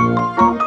Música